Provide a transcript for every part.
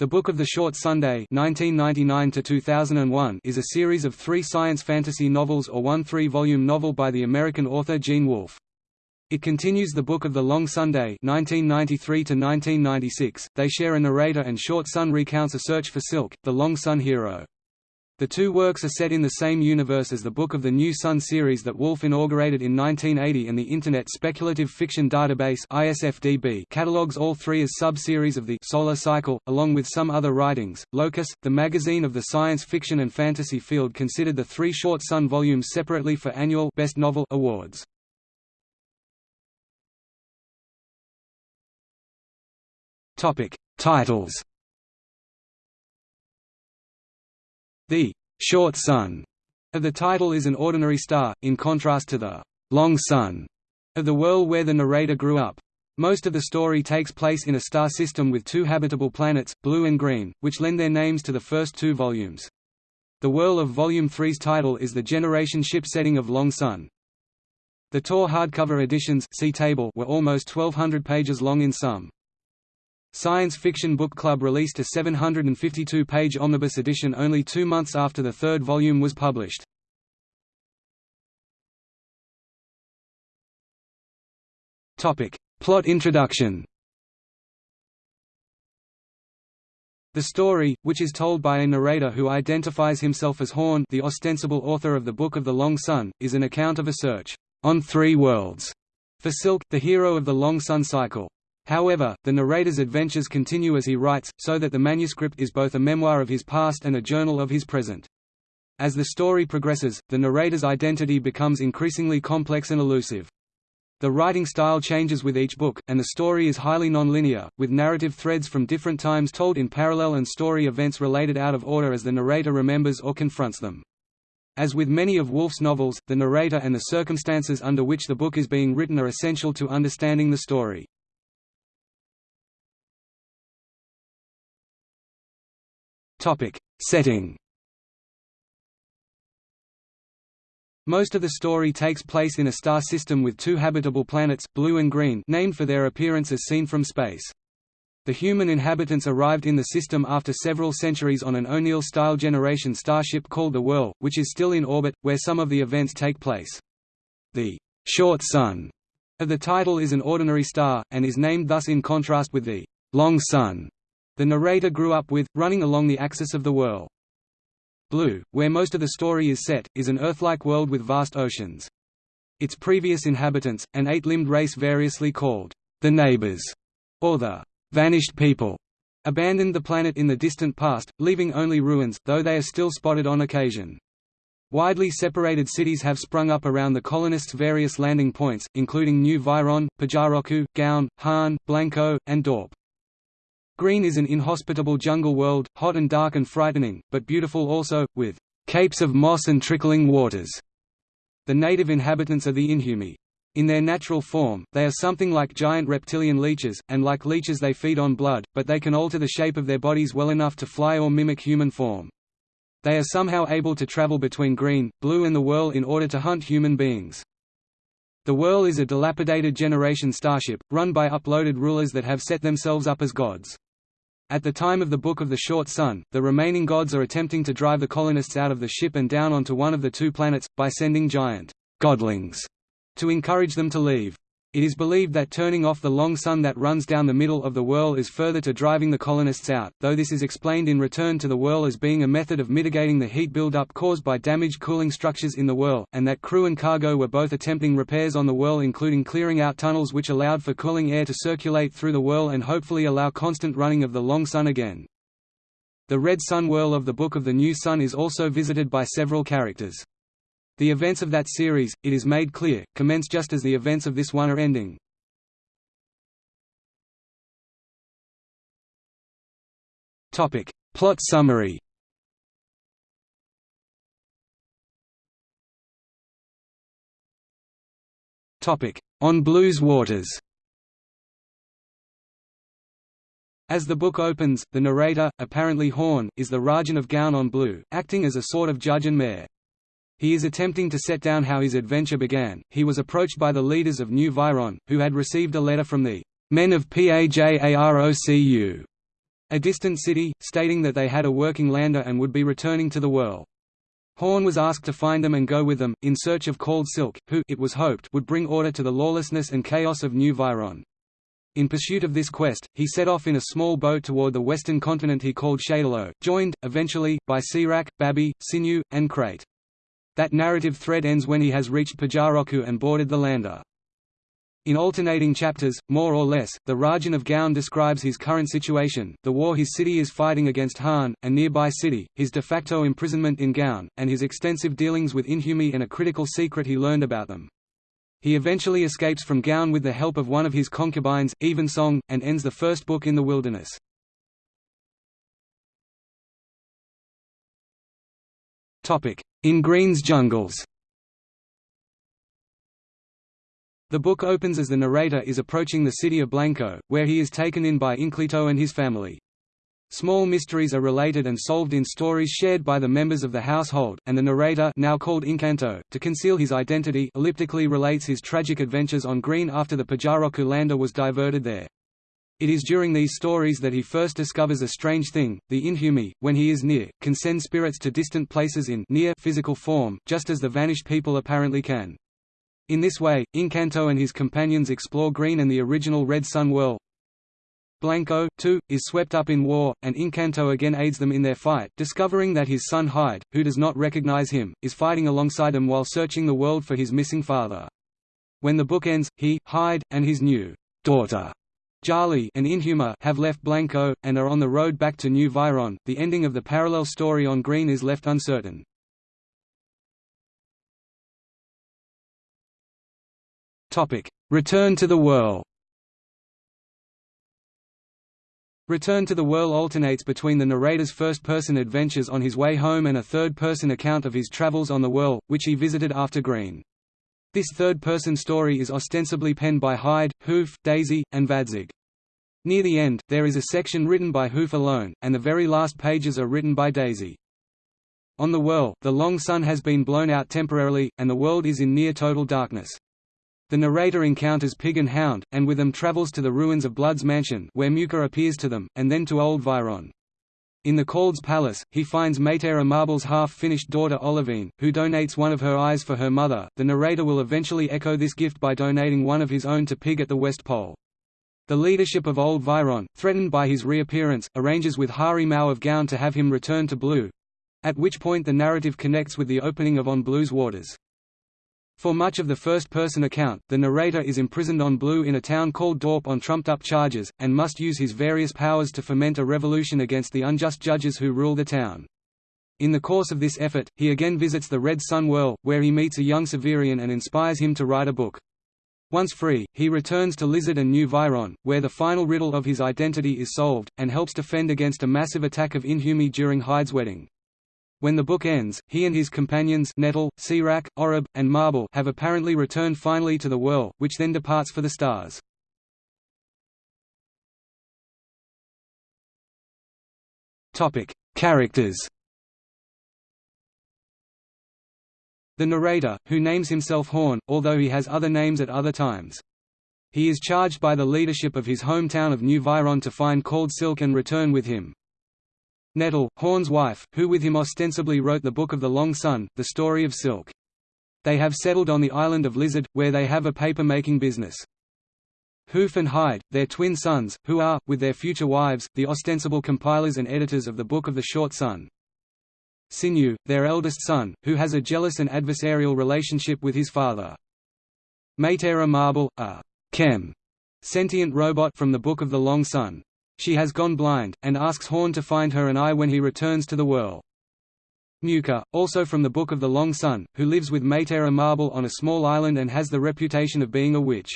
The Book of the Short Sunday (1999–2001) is a series of three science fantasy novels or one three-volume novel by the American author Gene Wolfe. It continues the Book of the Long Sunday (1993–1996). They share a narrator, and Short Sun recounts a search for Silk, the Long Sun hero. The two works are set in the same universe as the Book of the New Sun series that Wolfe inaugurated in 1980 and the Internet Speculative Fiction Database ISFDB catalogues all three as sub-series of the Solar Cycle, along with some other writings. Locus, the magazine of the science fiction and fantasy field considered the three Short Sun volumes separately for annual Best Novel awards. Titles The short sun of the title is an ordinary star, in contrast to the long sun of the world where the narrator grew up. Most of the story takes place in a star system with two habitable planets, Blue and Green, which lend their names to the first two volumes. The world of Volume 3's title is the Generation ship setting of Long Sun. The Tor hardcover editions see table were almost 1200 pages long in sum. Science Fiction Book Club released a 752-page omnibus edition only two months after the third volume was published. Plot introduction The story, which is told by a narrator who identifies himself as Horn the ostensible author of the Book of the Long Sun, is an account of a search on three worlds for Silk, the hero of the Long Sun cycle. However, the narrator's adventures continue as he writes, so that the manuscript is both a memoir of his past and a journal of his present. As the story progresses, the narrator's identity becomes increasingly complex and elusive. The writing style changes with each book, and the story is highly nonlinear, with narrative threads from different times told in parallel and story events related out of order as the narrator remembers or confronts them. As with many of Wolfe's novels, the narrator and the circumstances under which the book is being written are essential to understanding the story. Topic: Setting. Most of the story takes place in a star system with two habitable planets, Blue and Green, named for their appearance as seen from space. The human inhabitants arrived in the system after several centuries on an O'Neill-style generation starship called the Whirl, which is still in orbit, where some of the events take place. The short sun of the title is an ordinary star, and is named thus in contrast with the long sun the narrator grew up with, running along the axis of the Whirl. Blue, where most of the story is set, is an Earth-like world with vast oceans. Its previous inhabitants, an eight-limbed race variously called the Neighbors, or the Vanished People, abandoned the planet in the distant past, leaving only ruins, though they are still spotted on occasion. Widely separated cities have sprung up around the colonists' various landing points, including New Viron, Pajarocu, Gaon, Han, Blanco, and Dorp. Green is an inhospitable jungle world, hot and dark and frightening, but beautiful also, with capes of moss and trickling waters. The native inhabitants are the Inhumi. In their natural form, they are something like giant reptilian leeches, and like leeches they feed on blood, but they can alter the shape of their bodies well enough to fly or mimic human form. They are somehow able to travel between green, blue and the Whirl in order to hunt human beings. The Whirl is a dilapidated generation starship, run by uploaded rulers that have set themselves up as gods. At the time of the Book of the Short Sun, the remaining gods are attempting to drive the colonists out of the ship and down onto one of the two planets, by sending giant godlings to encourage them to leave. It is believed that turning off the long sun that runs down the middle of the Whirl is further to driving the colonists out, though this is explained in Return to the Whirl as being a method of mitigating the heat buildup caused by damaged cooling structures in the Whirl, and that crew and cargo were both attempting repairs on the Whirl including clearing out tunnels which allowed for cooling air to circulate through the Whirl and hopefully allow constant running of the long sun again. The Red Sun Whirl of the Book of the New Sun is also visited by several characters. The events of that series, it is made clear, commence just as the events of this one are ending. Topic. Plot summary Topic. On Blue's Waters As the book opens, the narrator, apparently Horn, is the Rajan of Gaon on Blue, acting as a sort of judge and mayor. He is attempting to set down how his adventure began. He was approached by the leaders of New Viron, who had received a letter from the men of Pajarocu a distant city, stating that they had a working lander and would be returning to the world. Horn was asked to find them and go with them, in search of Cold Silk, who it was hoped would bring order to the lawlessness and chaos of New Viron. In pursuit of this quest, he set off in a small boat toward the western continent he called Shadalo, joined, eventually, by Seawrack, Babi, Sinew, and Krait. That narrative thread ends when he has reached Pajarocu and boarded the lander. In alternating chapters, more or less, the Rajan of Gaon describes his current situation, the war his city is fighting against Han, a nearby city, his de facto imprisonment in Gaon, and his extensive dealings with Inhumi and a critical secret he learned about them. He eventually escapes from Gaon with the help of one of his concubines, Evensong, and ends the first book in the wilderness. In Green's jungles The book opens as the narrator is approaching the city of Blanco, where he is taken in by Inclito and his family. Small mysteries are related and solved in stories shared by the members of the household, and the narrator now called Incanto, to conceal his identity elliptically relates his tragic adventures on Green after the Pajarocu lander was diverted there. It is during these stories that he first discovers a strange thing, the Inhumi, when he is near, can send spirits to distant places in near physical form, just as the vanished people apparently can. In this way, Incanto and his companions explore Green and the original Red Sun world, Blanco, too, is swept up in war, and Incanto again aids them in their fight, discovering that his son Hide, who does not recognize him, is fighting alongside him while searching the world for his missing father. When the book ends, he, Hide, and his new daughter, Jali and Inhuma have left Blanco, and are on the road back to New Viron. The ending of the parallel story on Green is left uncertain. Return to the Whirl Return to the Whirl alternates between the narrator's first-person adventures on his way home and a third-person account of his travels on the Whirl, which he visited after Green. This third-person story is ostensibly penned by Hide, Hoof, Daisy, and Vadzig. Near the end, there is a section written by Hoof alone, and the very last pages are written by Daisy. On the Whirl, the long sun has been blown out temporarily, and the world is in near total darkness. The narrator encounters Pig and Hound, and with them travels to the ruins of Blood's mansion where Mucor appears to them, and then to Old Viron. In the Calde's palace, he finds Maytera Marble's half-finished daughter Olivine, who donates one of her eyes for her mother. The narrator will eventually echo this gift by donating one of his own to Pig at the West Pole. The leadership of Old Viron, threatened by his reappearance, arranges with Hari Mau of Gaon to have him return to Blue—at which point the narrative connects with the opening of On Blue's Waters. For much of the first-person account, the narrator is imprisoned on Blue in a town called Dorp on trumped-up charges, and must use his various powers to foment a revolution against the unjust judges who rule the town. In the course of this effort, he again visits the Red Sun Whirl, where he meets a young Severian and inspires him to write a book. Once free, he returns to Lizard and New Viron, where the final riddle of his identity is solved, and helps defend against a massive attack of Inhumi during Hide's wedding. When the book ends, he and his companions Nettle, Seawrack, Oreb, and Marble have apparently returned finally to the Whirl, which then departs for the stars. Characters The narrator, who names himself Horn, although he has other names at other times. He is charged by the leadership of his hometown of New Viron to find Cold Silk and return with him. Nettle, Horn's wife, who with him ostensibly wrote the Book of the Long Sun, the story of Silk. They have settled on the island of Lizard, where they have a paper-making business. Hoof and Hide, their twin sons, who are, with their future wives, the ostensible compilers and editors of the Book of the Short Sun. Sinew, their eldest son, who has a jealous and adversarial relationship with his father. Maytera Marble, a chem sentient robot from the Book of the Long Sun. She has gone blind, and asks Horn to find her an eye when he returns to the world. Mucor, also from the Book of the Long Sun, who lives with Maytera Marble on a small island and has the reputation of being a witch.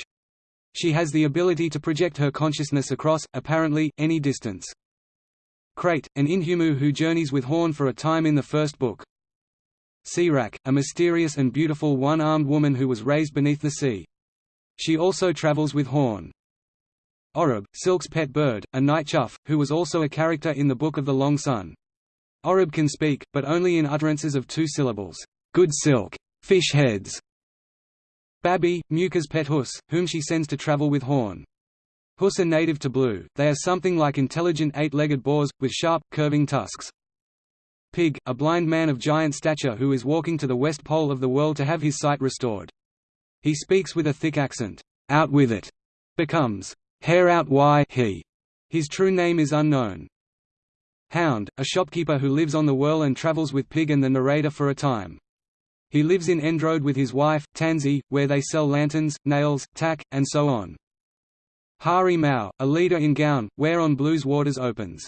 She has the ability to project her consciousness across, apparently, any distance. Krait, an Inhumu who journeys with Horn for a time in the first book. Seawrack, a mysterious and beautiful one-armed woman who was raised beneath the sea. She also travels with Horn. Oreb, Silk's pet bird, a night chough, who was also a character in the Book of the Long Sun. Oreb can speak, but only in utterances of two syllables, good silk, fish heads. Babi, Mucor's pet huss, whom she sends to travel with Horn. Hus are native to blue, they are something like intelligent eight-legged boars, with sharp, curving tusks. Pig, a blind man of giant stature who is walking to the west pole of the world to have his sight restored. He speaks with a thick accent. Out with it! becomes, hair out why he. His true name is unknown. Hound, a shopkeeper who lives on the whirl and travels with Pig and the narrator for a time. He lives in Endrode with his wife, Tansy, where they sell lanterns, nails, tack, and so on. Hari Mau, a leader in Gaon, where on Blue's Waters opens.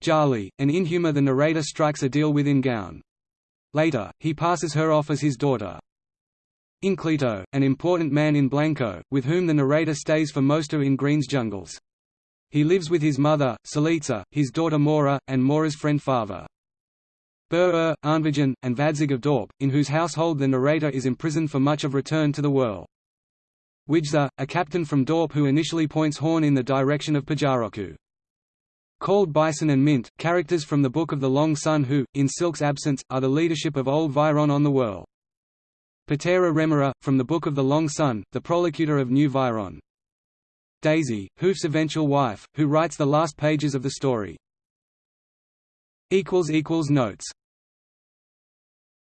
Jali, an inhuma the narrator strikes a deal with in Gaon. Later, he passes her off as his daughter. Inclito, an important man in Blanco, with whom the narrator stays for most of in Green's jungles. He lives with his mother, Salitza, his daughter Mora, and Mora's friend Fava. Bur-Ur, Arnvajan, and Vadzig of Dorp, in whose household the narrator is imprisoned for much of Return to the Whirl. Wijza, a captain from Dorp who initially points horn in the direction of Pajarocu. Calde Bison and Mint, characters from the Book of the Long Sun who, in Silk's absence, are the leadership of Old Viron on the Whirl. Patera Remora, from the Book of the Long Sun, the prolocutor of New Viron. Daisy, Hoof's eventual wife, who writes the last pages of the story. Notes